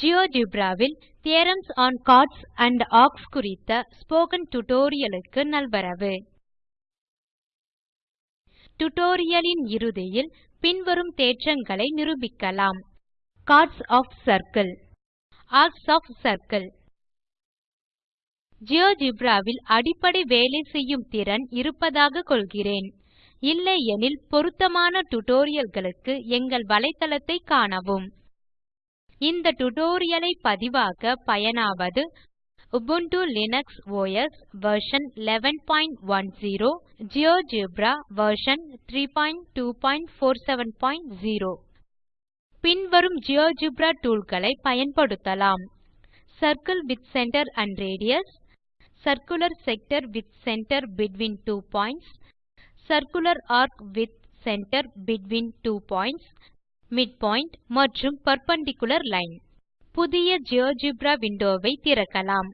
GeoGebra வில் Theorems on Chords and Arcs குறித்த spoken tutorial க்கு நல்வரவு. டியூட்டோரியல் லின் இறுதியில் பின்வரும் தேற்றங்களை நிரூபிக்கலாம். Chords of circle Arcs of circle GeoGebra வில் அடிப்படை வேலை செய்யும் திறன் இருப்பதாக கொள்கிறேன். இல்லையெனில் பொருத்தமான டியூட்டோரியல் களுக்கு எங்கள் வலைத்தளத்தை காணவும். இந்த டியூட்டோரியல் ஐ பதிவாக்க பயனாவது Ubuntu Linux OS version 1110 GeoGebra version 32470 பின்வரும் ஜியோஜெப்ரா டூல் களை பயன்படுத்தலாம். Circle with centre and radius circular sector with centre between two points circular arc with centre between two points midpoint மற்றும் பெர்பெண்டிக்குலர் லைன் புதிய GeoGebra window வை திறக்கலாம்.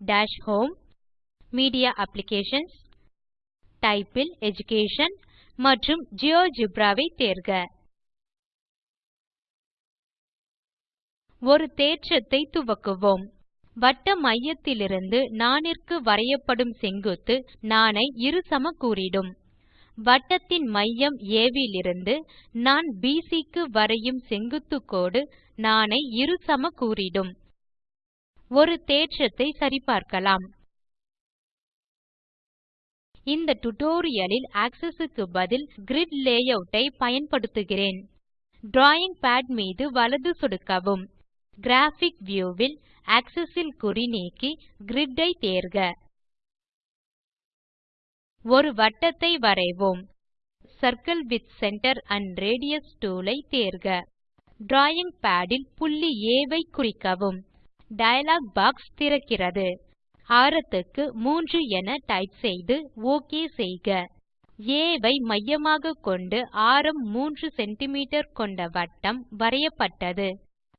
Dash home media applications type ல் education மற்றும் GeoGebra ஐ தேர்க. ஒரு தேற்றத்தை துவக்குவோம். வட்ட மையத்திலிருந்து நாணிற்கு வரையப்படும் செங்குத்து நாணை இருசமக்கூறிடும் வட்டத்தின் மையம் ஆ விலிருந்து நாண் பிசி க்கு வரையும் செங்குத்துக் கோடு நாணை இருசமக்கூறிடும் ஒரு தேற்றத்தை சரிபார்க்கலாம். இந்த டியூட்டோரியல் லில் ஆக்ஸஸ் க்கு பதில் கிரிட் லேயூட் ஐ பயன்படுத்துகிறேன். டிராவிங் பாட் மீது வலது சொடுக்கவும். கிராபிக் வியூ வில் ஆக்ஸஸ் ல் குறி நீக்கி கிரிட் ஐ தேர்க. ஒரு வட்டத்தை வரைவோம். Circle with centre and radius tool ஐ தேர்க. டிராவிங் பாட் புள்ளி ஆ ஐ குறிக்கவும். டயலாக் பாக்ஸ் திறக்கிறது. ஆரத்துக்கு 3 என டைப் செய்து ஒக் செய்க. ஆ ஐ மையமாகக் கொண்டு ஆரம் 3 சிஎம் கொண்ட வட்டம் வரையப்பட்டது.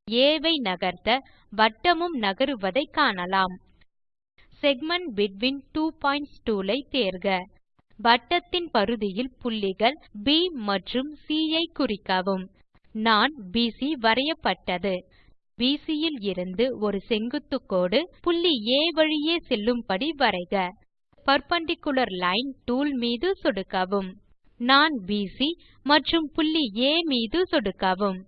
ஆ ஐ நகர்த்த வட்டமும் நகருவதைக் காணலாம். Segment between two points tool ஐ தேர்க. வட்டத்தின் பரிதியில் புள்ளிகள் ப் மற்றும் சி ஐ குறிக்கவும். நாண் பிசி வரையப்பட்டது. பிசி யிலிருந்து ஒரு செங்குத்துக்கோடு புள்ளி ஆ வழியே செல்லும்படி வரைக. பெர்பெண்டிக்குலர் லைன் டூல் மீது சொடுக்கவும். நாண் பிசி மற்றும் புள்ளி ஆ மீது சொடுக்கவும்.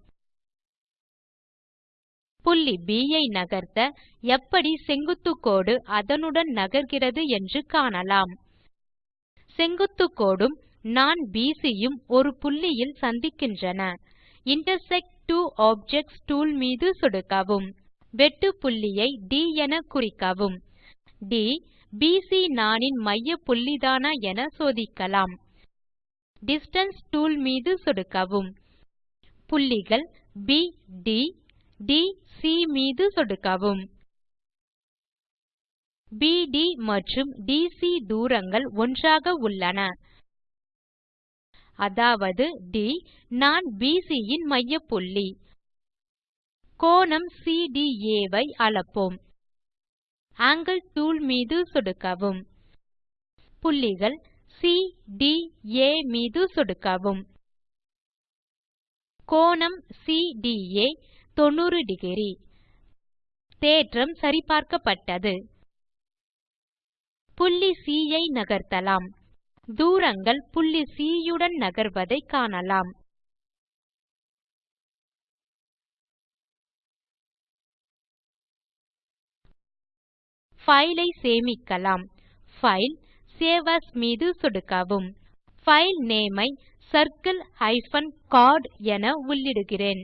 புள்ளி B ஐ நகர்த்த எப்படி செங்குத்து கோடு அதனுடன் நகர்கிறது என்று காணலாம். செங்குத்து கோடும் நாண் பிசி யும் ஒரு புள்ளியில் சந்திக்கின்றன. இன்டர்செக்ட் ட்வோ ஆப்ஜெக்ட்ஸ் டூல் மீது சொடுக்கவும். வெட்டு புள்ளியை ட் என குறிக்கவும். ட் பிசி நாணின் மையப்புள்ளிதானா என சோதிக்கலாம். டிஸ்டன்ஸ் டூல் மீது சொடுக்கவும். புள்ளிகள் ப் ட் ட் சி மீது சொடுக்கவும். பிடி மற்றும் டிசி தூரங்கள் ஒன்றாக உள்ளன. அதாவது ட் நாண் பிசி யின் மையப்புள்ளி. கோணம் சிடிஏ ஐ அளப்போம். ஆங்கில் டூல் மீது சொடுக்கவும். புள்ளிகள் சி ட் ஆ மீது சொடுக்கவும். கோணம் சிடிஏ 900 தேற்றம் சரிபார்க்கப்பட்டது. புள்ளி சி ஐ நகர்த்தலாம். தூரங்கள் புள்ளி சி யுடன் நகர்வதைக் காணலாம். ஃபைலை ஐ சேமிக்கலாம். ஃபைல் சேவ் ஏஎஸ் மீது சொடுக்கவும். ஃபைல் நேமை ஐ circle கோர்ட் என உள்ளிடுகிறேன்.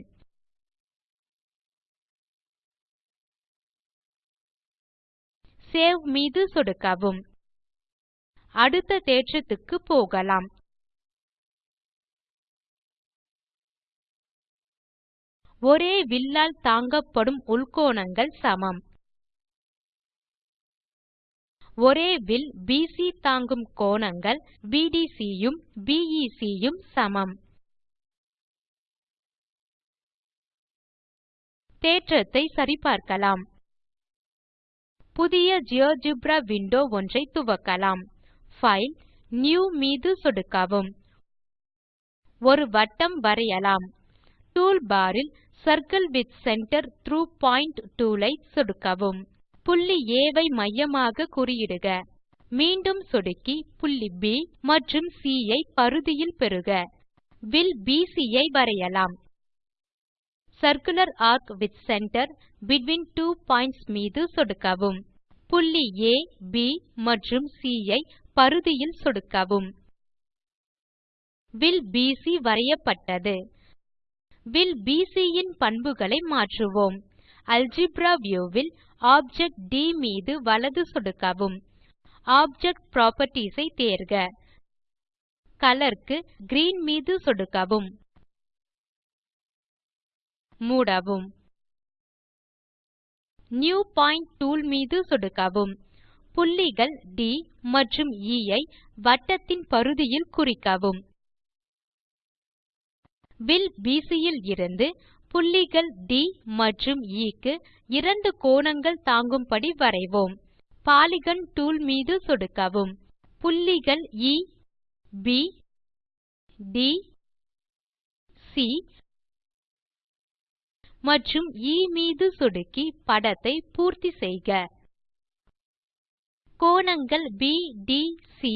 சேவ் மீது சொடுக்கவும். அடுத்த தேற்றத்துக்கு போகலாம். ஒரே வில்லால் தாங்கப்படும் உள்கோணங்கள் சமம். ஒரே வில் பிசி தாங்கும் கோணங்கள் பிடிசி யும் பிஇசி யும் சமம். தேற்றத்தை சரிபார்க்கலாம். புதிய ஜியோஜெப்ரா விண்டோ ஒன்றை துவக்கலாம். பைல் நியூ மீது சொடுக்கவும். ஒரு வட்டம் வரையலாம். டூல் பார் ல் circle with centre through point tool ஐ சொடுக்கவும். புள்ளி ஆ ஐ மையமாக குறியிடுக. மீண்டும் சொடுக்கி புள்ளி ப் மற்றும் சி ஐ பரிதியில் பெறுக. வில் பிசி ஐ வரையலாம். Circular arc with centre between two points மீது சொடுக்கவும். புள்ளி ஆ ப் மற்றும் சி ஐ பரிதியில் சொடுக்கவும். வில் பிசி வரையப்பட்டது. வில் பிசி யின் பண்புகளை மாற்றுவோம். அல்ஜெப்ரா வியூ வில் ஆப்ஜெக்ட் ட் மீது வலது சொடுக்கவும். ஆப்ஜெக்ட் புராப்பர்ட்டீஸ் ஐ தேர்க. கலர் க்கு கிரீன் மீது சொடுக்கவும். மூடவும். நியூ பாயிண்ட் டூல் மீது சொடுக்கவும். புள்ளிகள் ட் மற்றும் எ ஐ வட்டத்தின் பரிதியில் குறிக்கவும். வில் பிசி இலிருந்து புள்ளிகள் ட் மற்றும் எ க்கு இரண்டு கோணங்கள் தாங்கும்படி வரைவோம். பாலிகன் டூல் மீது சொடுக்கவும். புள்ளிகள் எ ப் ட் சி மற்றும் எ மீது சொடுக்கி படத்தை பூர்த்தி செய்க. கோணங்கள் பிடிசி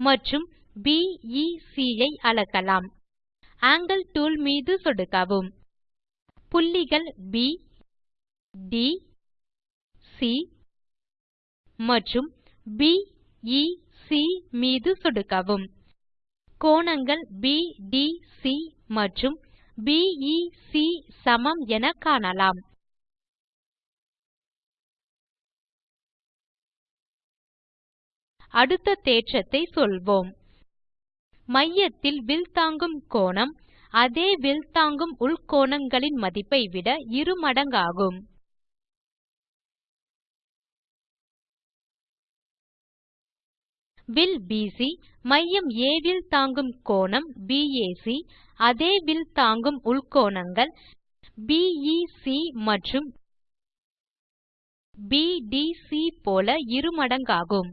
மற்றும் பிஇசி e, ஐ அளக்கலாம். ஆங்கில் டூல் மீது சொடுக்கவும். புள்ளிகள் ப் ட் சி மற்றும் பிஇசி e, மீது சொடுக்கவும். கோணங்கள் பிடிசி மற்றும் பிஇசி e, சமம் என காணலாம். அடுத்த தேற்றத்தை சொல்வோம். மையத்தில் வில் தாங்கும் கோணம் அதே வில் தாங்கும் உள்கோணங்களின் மதிப்பை விட இரு மடங்காகும். வில் பிசி மையம் A வில் தாங்கும் கோணம் பாக் அதே வில் தாங்கும் உள்கோணங்கள் பிஇசி e, மற்றும் பிடிசி போல இருமடங்காகும்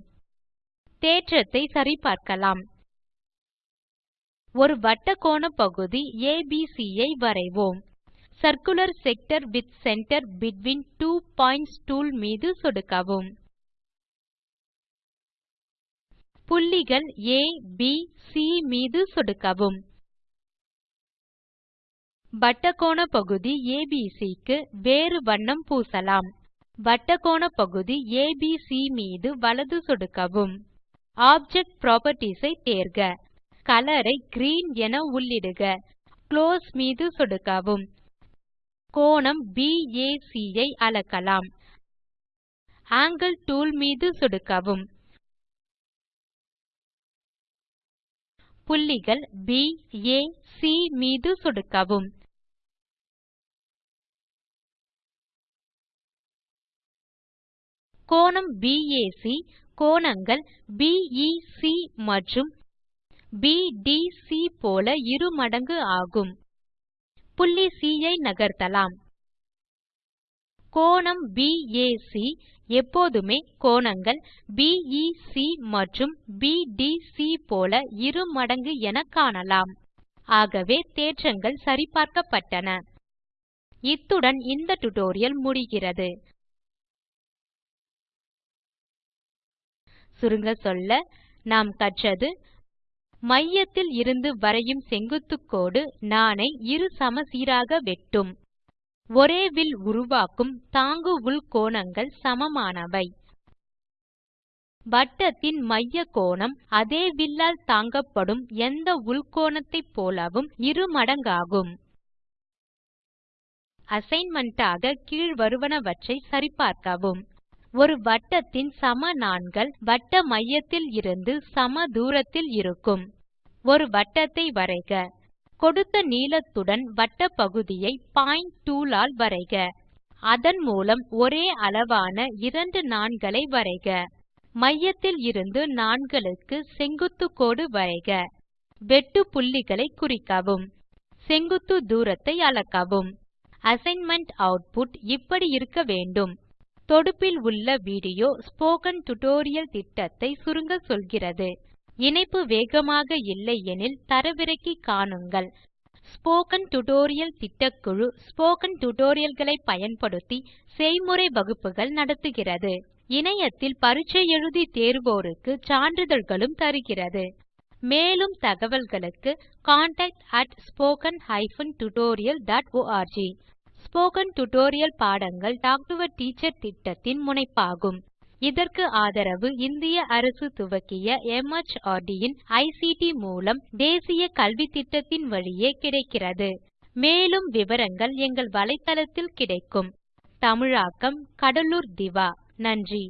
தேற்றத்தை சரிபார்க்கலாம். ஒரு வட்டக்கோணப்பகுதி ஏபிசி ஐ வரைவோம். Circular sector with centre between two points tool மீது சொடுக்கவும். புள்ளிகள் ஆ ப் சி மீது சொடுக்கவும். வட்டக்கோணப்பகுதி ABC க்கு வேறு வண்ணம் பூசலாம். வட்டக்கோணப்பகுதி ஏபிசி மீது வலது சொடுக்கவும். ஆப்ஜெக்ட் புராப்பர்ட்டீஸ் ஐ தேர்க. கலர் ஐ கிரீன் என உள்ளிடுக. குளோஸ் மீது சொடுக்கவும். கோணம் பாக் ஐ அளக்கலாம். ஆங்கில் டூல் மீது சொடுக்கவும். புள்ளிகள் ப் ஆ சி மீது சொடுக்கவும். கோணம் பாக் கோணங்கள் பிஇசி மற்றும் பிடிசி போல இரு மடங்கு ஆகும். புள்ளி சி ஐ நகர்த்தலாம். கோணம் பாக் எப்போதுமே கோணங்கள் பிஇசி மற்றும் பிடிசி போல இரு மடங்கு என காணலாம். ஆகவே தேற்றங்கள் சரிபார்க்கப்பட்டன. இத்துடன் இந்த டியூட்டோரியல் முடிகிறது. சுருங்க சொல்ல நாம் கற்றது மையத்தில் இருந்து வரையும் செங்குத்துக் கோடு நாணை இரு சமசீராக வெட்டும். ஒரே வில் உருவாக்கும் தாங்கு உள் கோணங்கள் சமமானவை. வட்டத்தின் மைய கோணம் அதே வில்லால் தாங்கப்படும் எந்த உள்கோணத்தைப் போலவும் இரு மடங்காகும். அசைன்மென்ட் ஆக கீழ்வருவனவற்றை சரிபார்க்கவும். ஒரு வட்டத்தின் சம நாண்கள் வட்ட மையத்தில் இருந்து சம தூரத்தில் இருக்கும். ஒரு வட்டத்தை வரைக. கொடுத்த நீளத்துடன் வட்டப்பகுதியை பாயிண்ட் டூல் ஆல் வரைக. அதன் மூலம் ஒரே அளவான இரண்டு நாண்களை வரைக. மையத்தில் இருந்து நாண்களுக்கு செங்குத்து கோடு வரைக. வெட்டு புள்ளிகளை குறிக்கவும். செங்குத்து தூரத்தை அளக்கவும். அசைன்மென்ட் ஆட்புட் இப்படி இருக்க வேண்டும். தொடுப்பில் உள்ள வீடியோ ஸ்போக்கன் டியூட்டோரியல் திட்டத்தை சுருங்க சொல்கிறது. இணைப்பு வேகமாக இல்லையெனில் தரவிறக்கி காணுங்கள். ஸ்போக்கன் டியூட்டோரியல் திட்டக்குழு ஸ்போக்கன் டியூட்டோரியல் பயன்படுத்தி செய்முறை வகுப்புகள் நடத்துகிறது. இணையத்தில் பரீட்சை எழுதி தேர்வோருக்கு சான்றிதழ்களும் தருகிறது. மேலும் தகவல்களுக்கு contactspoken tutorialorg ஸ்போக்கன் டியூட்டோரியல் பாடங்கள் டாக் டு எ டீச்சர் திட்டத்தின் முனைப்பாகும். இதற்கு ஆதரவு இந்திய அரசு துவக்கிய மார்ட் இன் ஐசிடி மூலம் தேசிய கல்வித்திட்டத்தின் வழியே கிடைக்கிறது. மேலும் விவரங்கள் எங்கள் வலைத்தளத்தில் கிடைக்கும். தமிழாக்கம் கடலூர் திவா. நன்றி.